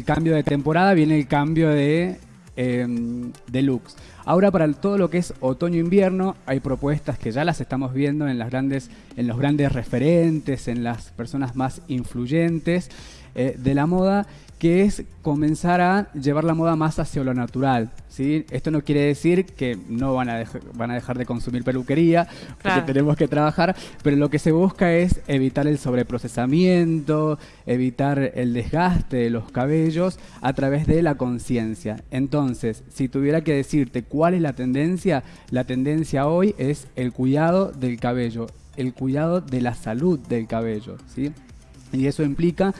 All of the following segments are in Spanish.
el cambio de temporada, viene el cambio de, de looks. Ahora para todo lo que es otoño-invierno hay propuestas que ya las estamos viendo en, las grandes, en los grandes referentes, en las personas más influyentes eh, de la moda que es comenzar a llevar la moda más hacia lo natural. ¿sí? Esto no quiere decir que no van a, van a dejar de consumir peluquería, porque tenemos que trabajar, pero lo que se busca es evitar el sobreprocesamiento, evitar el desgaste de los cabellos a través de la conciencia. Entonces, si tuviera que decirte cuál es la tendencia, la tendencia hoy es el cuidado del cabello, el cuidado de la salud del cabello. ¿sí? Y eso implica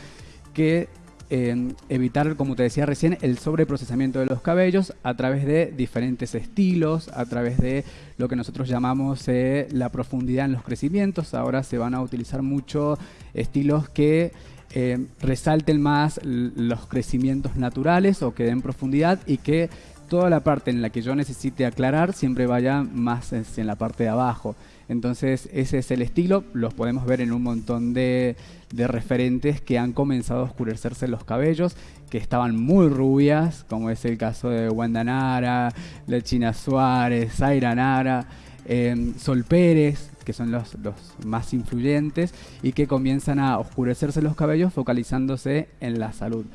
que evitar, como te decía recién, el sobreprocesamiento de los cabellos a través de diferentes estilos, a través de lo que nosotros llamamos eh, la profundidad en los crecimientos. Ahora se van a utilizar mucho estilos que eh, resalten más los crecimientos naturales o que den profundidad y que toda la parte en la que yo necesite aclarar siempre vaya más en la parte de abajo. Entonces ese es el estilo, los podemos ver en un montón de, referentes que han comenzado a oscurecerse los cabellos, que estaban muy rubias, como es el caso de Wanda Nara, de China Suárez, Zaira Nara, em, Sol Pérez, que son los más influyentes, y que comienzan a oscurecerse los cabellos focalizándose en la salud.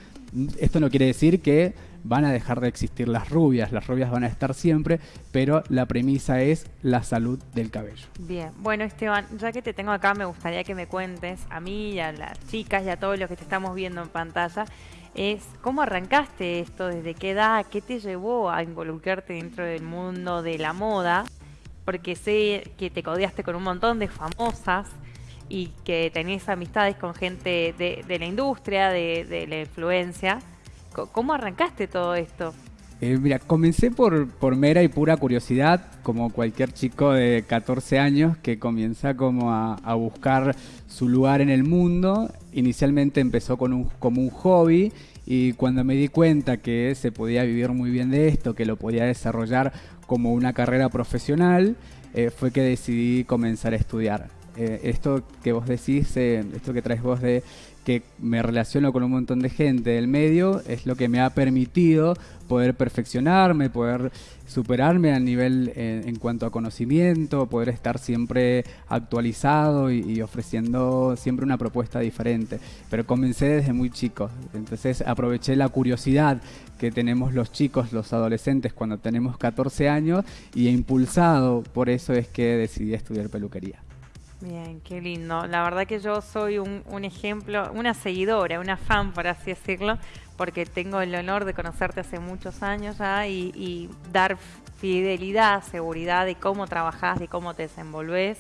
Esto no quiere decir que van a dejar de existir las rubias, las rubias van a estar siempre, pero la premisa es la salud del cabello. Bien, bueno Esteban, ya que te tengo acá, me gustaría que me cuentes a mí y a las chicas y a todos los que te estamos viendo en pantalla, es cómo arrancaste esto, desde qué edad, qué te llevó a involucrarte dentro del mundo de la moda, porque sé que te codeaste con un montón de famosas y que tenés amistades con gente de, la industria, de, de la influencia. ¿Cómo arrancaste todo esto? Eh, mira, comencé por, por mera y pura curiosidad, como cualquier chico de 14 años que comienza como a, buscar su lugar en el mundo. Inicialmente empezó con un, como un hobby y cuando me di cuenta que se podía vivir muy bien de esto, que lo podía desarrollar como una carrera profesional, eh, fue que decidí comenzar a estudiar. Eh, esto que vos decís, esto que traes vos de que me relaciono con un montón de gente del medio, es lo que me ha permitido poder perfeccionarme, poder superarme a nivel eh, en cuanto a conocimiento, poder estar siempre actualizado y, ofreciendo siempre una propuesta diferente. Pero comencé desde muy chico, entonces aproveché la curiosidad que tenemos los chicos, los adolescentes cuando tenemos 14 años y impulsado, por eso es que decidí estudiar peluquería. Bien, qué lindo. La verdad que yo soy un, ejemplo, una seguidora, una fan, por así decirlo, porque tengo el honor de conocerte hace muchos años ya y, dar fidelidad, seguridad de cómo trabajas, de cómo te desenvolves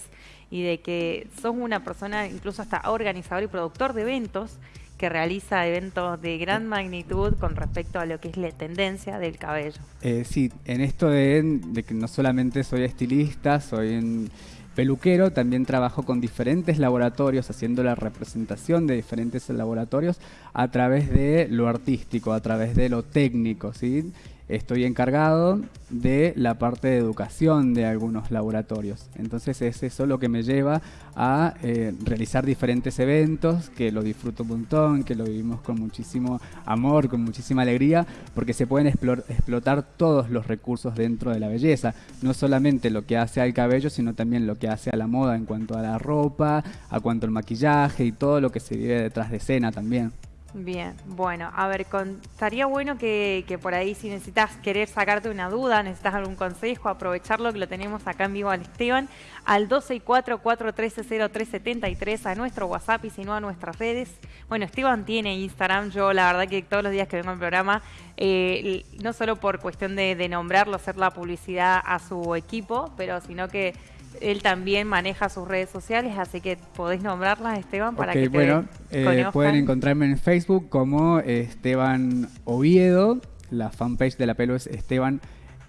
y de que sos una persona incluso hasta organizador y productor de eventos que realiza eventos de gran magnitud con respecto a lo que es la tendencia del cabello. Eh, sí, en esto de, de, que no solamente soy estilista, soy en peluquero, también trabajo con diferentes laboratorios, haciendo la representación de diferentes laboratorios a través de lo artístico, a través de lo técnico, ¿sí? Estoy encargado de la parte de educación de algunos laboratorios. Entonces es eso lo que me lleva a eh, realizar diferentes eventos, que lo disfruto un montón, que lo vivimos con muchísimo amor, con muchísima alegría, porque se pueden explotar todos los recursos dentro de la belleza. No solamente lo que hace al cabello, sino también lo que hace a la moda en cuanto a la ropa, a cuanto al maquillaje y todo lo que se vive detrás de escena también. Bien, bueno, a ver, estaría bueno que, por ahí si necesitas querer sacarte una duda, necesitas algún consejo, aprovecharlo que lo tenemos acá en vivo al Esteban, al 264-413-0373 a nuestro WhatsApp y si no a nuestras redes. Bueno, Esteban tiene Instagram, yo la verdad que todos los días que vengo al programa, eh, no solo por cuestión de, de nombrarlo, hacer la publicidad a su equipo, pero sino que él también maneja sus redes sociales, así que podéis nombrarlas, Esteban, para que te bueno, eh, pueden encontrarme en Facebook como Esteban Oviedo, la fanpage de la pelo es Esteban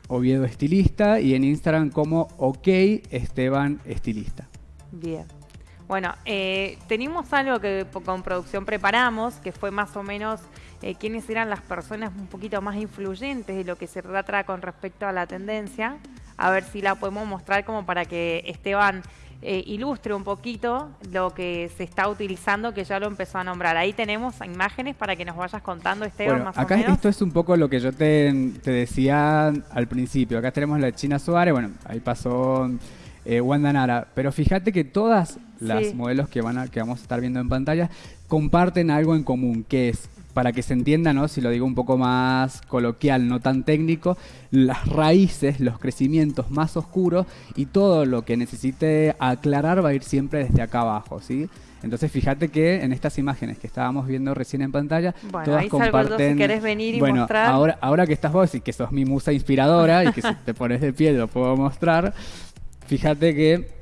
Oviedo Estilista y en Instagram como OK Esteban Estilista. Bien. Bueno, eh, tenemos algo que con producción preparamos, que fue más o menos eh, quiénes eran las personas un poquito más influyentes de lo que se trata con respecto a la tendencia a ver si la podemos mostrar como para que Esteban eh, ilustre un poquito lo que se está utilizando, que ya lo empezó a nombrar. Ahí tenemos imágenes para que nos vayas contando, Esteban, más acá o menos. Esto es un poco lo que yo te, decía al principio. Acá tenemos la China Suárez, bueno, ahí pasó eh, Wanda Nara, pero fíjate que todas las modelos que, van a, que vamos a estar viendo en pantalla comparten algo en común, que es para que se entienda, ¿no? si lo digo un poco más coloquial, no tan técnico, las raíces, los crecimientos más oscuros y todo lo que necesite aclarar va a ir siempre desde acá abajo, ¿sí? Entonces fíjate que en estas imágenes que estábamos viendo recién en pantalla, todas comparten. si querés venir y bueno, mostrar. Ahora, ahora que estás vos y que sos mi musa inspiradora y que si te pones de pie lo puedo mostrar, fíjate que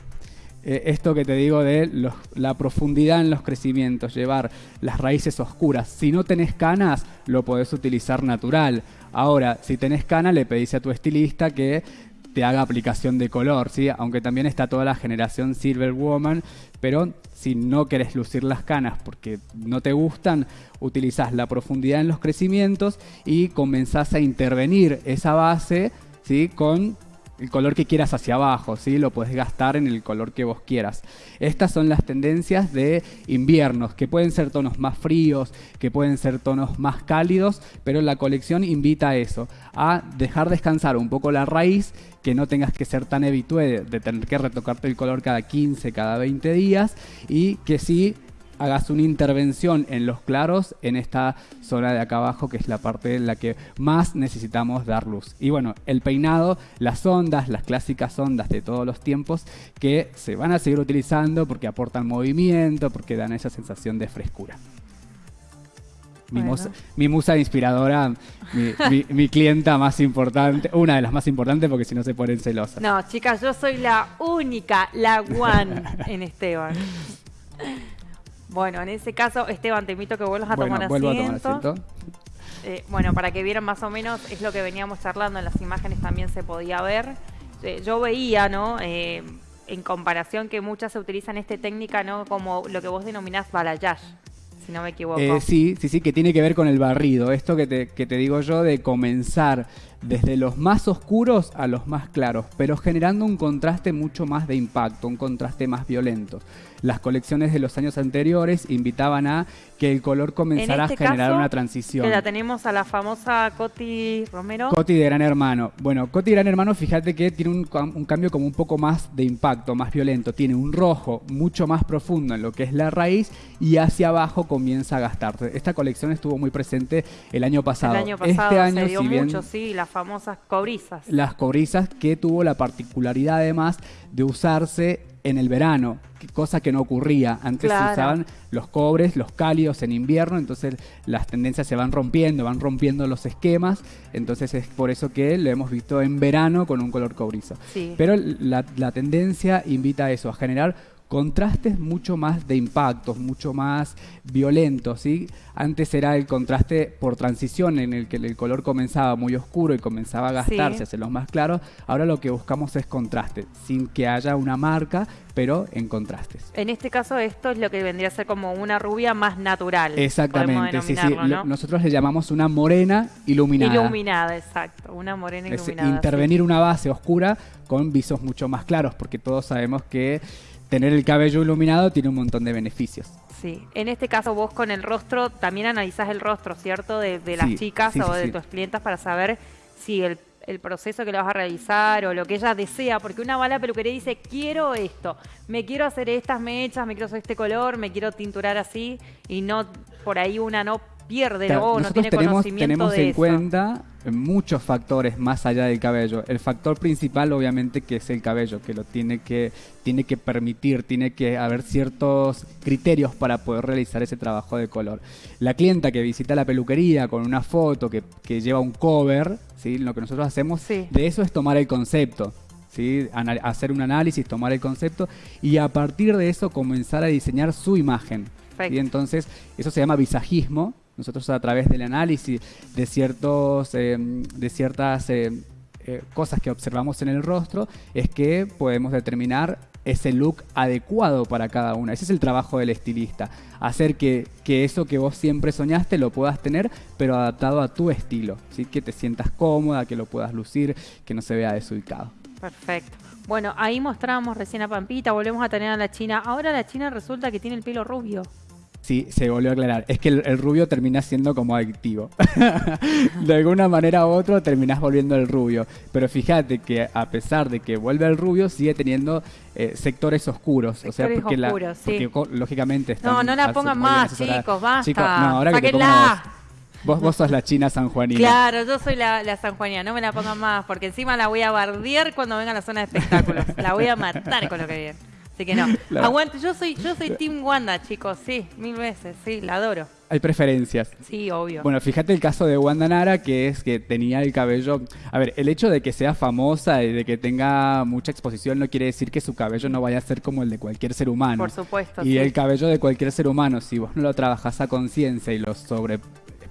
eh, esto que te digo de la profundidad en los crecimientos, llevar las raíces oscuras. Si no tenés canas, lo podés utilizar natural. Ahora, si tenés canas, le pedís a tu estilista que te haga aplicación de color, ¿sí? Aunque también está toda la generación Silver Woman, pero si no querés lucir las canas porque no te gustan, utilizás la profundidad en los crecimientos y comenzás a intervenir esa base, ¿sí? Con el color que quieras hacia abajo, ¿sí? Lo puedes gastar en el color que vos quieras. Estas son las tendencias de inviernos, que pueden ser tonos más fríos, que pueden ser tonos más cálidos, pero la colección invita a eso, a dejar descansar un poco la raíz, que no tengas que ser tan habitué de tener que retocarte el color cada 15, cada 20 días, y que sí hagas una intervención en los claros en esta zona de acá abajo que es la parte en la que más necesitamos dar luz. Y bueno, el peinado, las ondas, las clásicas ondas de todos los tiempos que se van a seguir utilizando porque aportan movimiento, porque dan esa sensación de frescura. Mi, musa, inspiradora, mi, clienta más importante, una de las más importantes porque si no se ponen celosas. No, chicas, yo soy la única, la one en Esteban. Bueno, en ese caso, Esteban, te invito a que vuelvas a tomar asiento. Eh, bueno, para que vieran más o menos, es lo que veníamos charlando, en las imágenes también se podía ver. Eh, yo veía, ¿no? Eh, en comparación que muchas se utilizan esta técnica, ¿no? Como lo que vos denominás balayage, si no me equivoco. sí, sí, sí, que tiene que ver con el barrido. Esto que te, que te digo yo de comenzar desde los más oscuros a los más claros, pero generando un contraste mucho más de impacto, un contraste más violento las colecciones de los años anteriores invitaban a que el color comenzara este a generar una transición. Que la tenemos a la famosa Coti Romero. Coti de Gran Hermano. Bueno, Coti de Gran Hermano, fíjate que tiene un, cambio como un poco más de impacto, más violento. Tiene un rojo mucho más profundo en lo que es la raíz y hacia abajo comienza a gastarse. Esta colección estuvo muy presente el año pasado. El año pasado este año, se dio mucho, sí, las famosas cobrizas. Las cobrizas que tuvo la particularidad además de usarse en el verano, cosa que no ocurría. Antes se usaban los cobres, los cálidos en invierno, entonces las tendencias se van rompiendo, van rompiendo los esquemas, entonces es por eso que lo hemos visto en verano con un color cobrizo. Pero la, la tendencia invita a eso, a generar contrastes mucho más de impactos, mucho más violentos. ¿sí? Antes era el contraste por transición en el que el color comenzaba muy oscuro y comenzaba a gastarse hacia los más claros. Ahora lo que buscamos es contraste, sin que haya una marca, pero en contrastes. En este caso esto es lo que vendría a ser como una rubia más natural. Exactamente, sí, sí. Nosotros le llamamos una morena iluminada. Iluminada, exacto, una morena iluminada. intervenir una base oscura con visos mucho más claros, porque todos sabemos que tener el cabello iluminado tiene un montón de beneficios. Sí, en este caso vos con el rostro también analizás el rostro, ¿cierto? De, las chicas o de tus clientas para saber si el, proceso que le vas a realizar o lo que ella desea, porque una bala peluquería dice, quiero esto, me quiero hacer estas mechas, me quiero hacer este color, me quiero tinturar así, y no, por ahí una no pierde no tiene tenemos, conocimiento tenemos en cuenta muchos factores más allá del cabello. El factor principal, obviamente, que es el cabello, que lo tiene que, tiene que permitir, tiene que haber ciertos criterios para poder realizar ese trabajo de color. La clienta que visita la peluquería con una foto que, que lleva un cover, ¿sí? lo que nosotros hacemos de eso es tomar el concepto. ¿Sí? hacer un análisis, tomar el concepto y a partir de eso comenzar a diseñar su imagen. Y entonces eso se llama visajismo nosotros a través del análisis de, ciertos, eh, de ciertas eh, eh, cosas que observamos en el rostro es que podemos determinar ese look adecuado para cada una. Ese es el trabajo del estilista. Hacer que, que, eso que vos siempre soñaste lo puedas tener, pero adaptado a tu estilo. ¿sí? Que te sientas cómoda, que lo puedas lucir, que no se vea desubicado. Perfecto. Bueno, ahí mostrábamos recién a Pampita, volvemos a tener a la China. Ahora la China resulta que tiene el pelo rubio. Sí, se volvió a aclarar. Es que el, rubio termina siendo como adictivo. de alguna manera u otra terminás volviendo el rubio. Pero fíjate que a pesar de que vuelve el rubio, sigue teniendo eh, sectores oscuros. o sea, porque, oscuros, sí. lógicamente están No, no la pongan más, chicos, basta. no, ahora que Vos, vos sos la china sanjuanina. Claro, yo soy la, la sanjuanina, no me la pongan más, porque encima la voy a bardear cuando venga a la zona de espectáculos. la voy a matar con lo que viene. Así que no. Aguante, yo soy, yo soy Team Wanda, chicos, sí, mil veces, sí, la adoro. Hay preferencias. Sí, obvio. Bueno, fíjate el caso de Wanda Nara, que es que tenía el cabello. A ver, el hecho de que sea famosa y de que tenga mucha exposición no quiere decir que su cabello no vaya a ser como el de cualquier ser humano. Por supuesto. Y el cabello de cualquier ser humano, si vos no lo trabajas a conciencia y lo sobre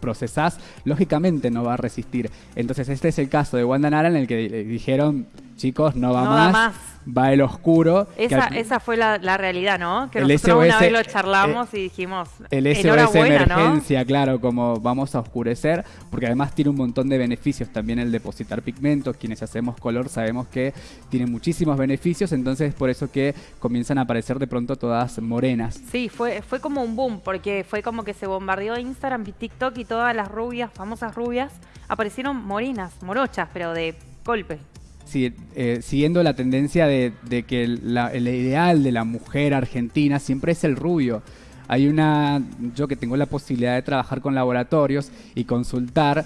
procesás, lógicamente no va a resistir. Entonces este es el caso de Wanda Nara en el que dijeron, chicos, no va más va el oscuro. Esa, esa fue la, realidad, ¿no? Que nosotros una vez lo charlamos y dijimos, el SOS emergencia, claro, como vamos a oscurecer, porque además tiene un montón de beneficios también el depositar pigmentos. Quienes hacemos color sabemos que tiene muchísimos beneficios, entonces es por eso que comienzan a aparecer de pronto todas morenas. Sí, fue, fue como un boom, porque fue como que se bombardeó Instagram y TikTok y todas las rubias, famosas rubias, aparecieron morenas, morochas, pero de golpe. Eh, siguiendo la tendencia de, que el, ideal de la mujer argentina siempre es el rubio. Hay una, yo que tengo la posibilidad de trabajar con laboratorios y consultar,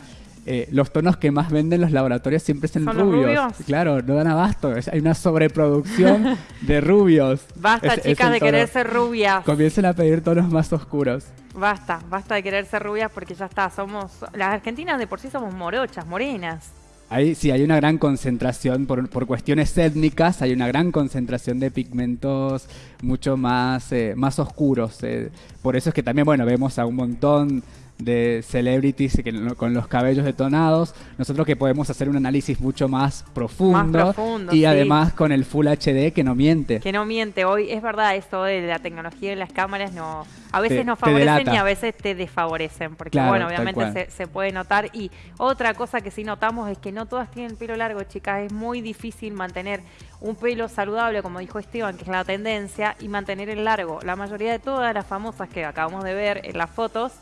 eh, los tonos que más venden los laboratorios siempre son, rubios. Claro, no dan abasto. hay una sobreproducción de rubios. Basta, chicas, de querer ser rubias. Comiencen a pedir tonos más oscuros. Basta, basta de querer ser rubias porque ya está. Somos. Las argentinas de por sí somos morochas, morenas. Ahí sí hay una gran concentración, por, por, cuestiones étnicas, hay una gran concentración de pigmentos mucho más, eh, más oscuros. Eh. Por eso es que también, bueno, vemos a un montón de celebrities que, con los cabellos detonados. Nosotros que podemos hacer un análisis mucho más profundo, y además con el Full HD que no miente. Que no miente. Hoy es verdad esto de la tecnología y las cámaras no a veces nos favorecen y a veces te desfavorecen, porque bueno, obviamente se, puede notar. Y otra cosa que sí notamos es que no todas tienen pelo largo, chicas. Es muy difícil mantener un pelo saludable, como dijo Esteban, que es la tendencia, y mantener el largo. La mayoría de todas las famosas que acabamos de ver en las fotos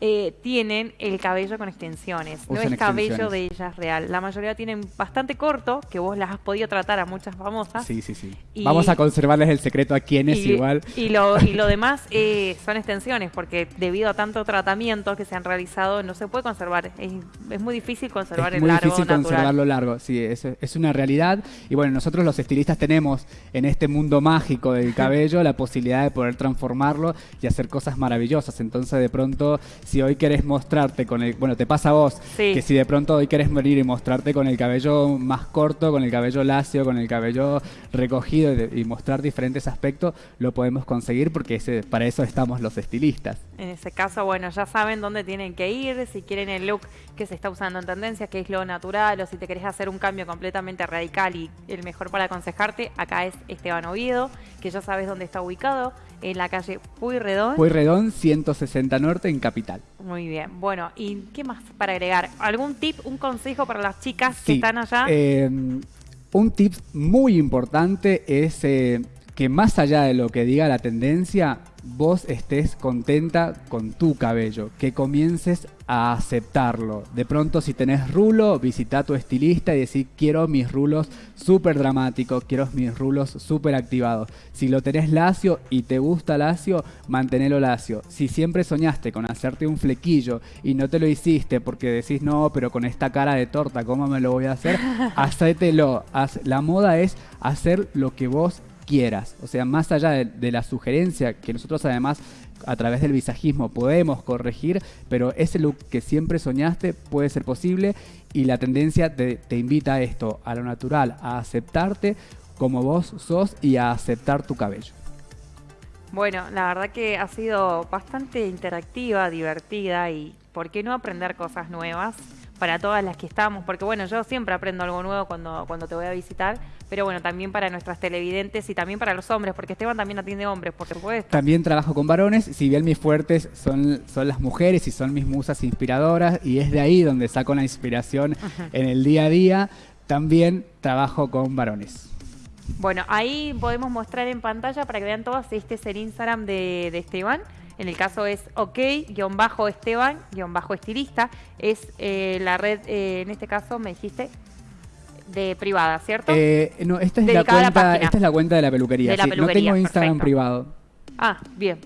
eh, tienen el cabello con extensiones. no es cabello de ellas real. La mayoría tienen bastante corto, que vos las has podido tratar a muchas famosas. Sí, sí, sí. Vamos a conservarles el secreto a quienes igual. Y lo, y lo demás eh, son extensiones, porque debido a tanto tratamiento que se han realizado, no se puede conservar. Es, muy difícil conservar el largo. Es muy difícil conservarlo largo, sí, es, es una realidad. Y bueno, nosotros los estilistas tenemos en este mundo mágico del cabello la posibilidad de poder transformarlo y hacer cosas maravillosas. Entonces, de pronto si hoy querés mostrarte con el, bueno, te pasa a vos, que si de pronto hoy querés venir y mostrarte con el cabello más corto, con el cabello lacio, con el cabello recogido y, mostrar diferentes aspectos, lo podemos conseguir porque ese, para eso estamos los estilistas. En ese caso, bueno, ya saben dónde tienen que ir, si quieren el look que se está usando en tendencia, que es lo natural, o si te querés hacer un cambio completamente radical y el mejor para aconsejarte, acá es Esteban Oviedo, que ya sabes dónde está ubicado en la calle Puyredón. Puyredón 160 Norte en Capital. Muy bien. Bueno, ¿y qué más para agregar? ¿Algún tip, un consejo para las chicas que están allá? Eh, un tip muy importante es eh, que más allá de lo que diga la tendencia, vos estés contenta con tu cabello, que comiences a aceptarlo. De pronto si tenés rulo, visita a tu estilista y decir quiero mis rulos súper dramáticos, quiero mis rulos súper activados. Si lo tenés lacio y te gusta lacio, mantenelo lacio. Si siempre soñaste con hacerte un flequillo y no te lo hiciste porque decís no, pero con esta cara de torta, ¿cómo me lo voy a hacer? Hacételo. La moda es hacer lo que vos quieras. O sea, más allá de, la sugerencia que nosotros además a través del visajismo podemos corregir, pero ese look que siempre soñaste puede ser posible y la tendencia te, te invita a esto, a lo natural, a aceptarte como vos sos y a aceptar tu cabello. Bueno, la verdad que ha sido bastante interactiva, divertida y ¿por qué no aprender cosas nuevas? Para todas las que estamos, porque bueno, yo siempre aprendo algo nuevo cuando, cuando te voy a visitar, pero bueno, también para nuestras televidentes y también para los hombres, porque Esteban también atiende hombres, por supuesto. También trabajo con varones, si bien mis fuertes son, son las mujeres y son mis musas inspiradoras, y es de ahí donde saco la inspiración en el día a día, también trabajo con varones. Bueno, ahí podemos mostrar en pantalla para que vean todos. Este es el Instagram de, de Esteban. En el caso es ok-esteban-estilista. Es eh, la red, eh, en este caso me dijiste, de privada, ¿cierto? Eh, no, esta es, la Dedicada a la cuenta, esta es la cuenta de la peluquería. De la sí. peluquería, no tengo Instagram perfecto. privado. Ah, bien.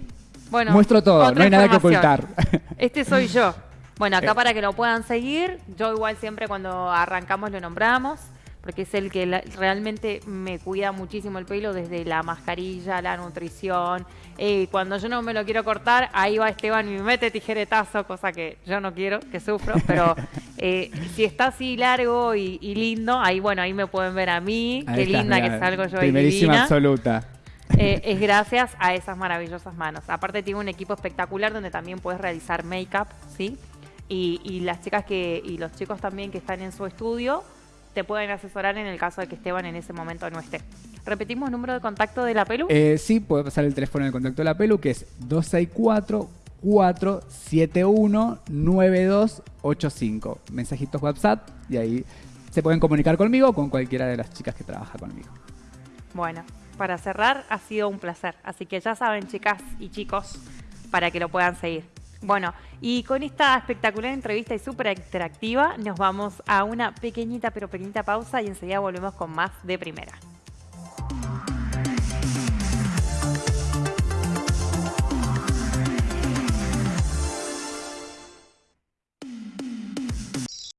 Bueno, Muestro todo, no hay nada que ocultar. Este soy yo. Bueno, acá Eh. para que lo puedan seguir, yo igual siempre cuando arrancamos lo nombramos, porque es el que la- realmente me cuida muchísimo el pelo, desde la mascarilla, la nutrición. Eh, cuando yo no me lo quiero cortar, ahí va Esteban y me mete tijeretazo, cosa que yo no quiero, que sufro, pero eh, si está así largo y, y lindo, ahí bueno, ahí me pueden ver a mí, Ahí qué estás, linda que salgo yo ahí Primerísima absoluta. Eh, es gracias a esas maravillosas manos. Aparte tiene un equipo espectacular donde también puedes realizar make-up, ¿sí? Y, y las chicas que y los chicos también que están en su estudio te pueden asesorar en el caso de que Esteban en ese momento no esté. Repetimos número de contacto de la Pelu. Eh, sí, puede pasar el teléfono de contacto de la Pelu, que es 264-471-9285. Mensajitos WhatsApp y ahí se pueden comunicar conmigo o con cualquiera de las chicas que trabaja conmigo. Bueno, para cerrar ha sido un placer. Así que ya saben, chicas y chicos, para que lo puedan seguir. Bueno, y con esta espectacular entrevista y súper interactiva, nos vamos a una pequeñita pero pequeñita pausa y enseguida volvemos con más de primera.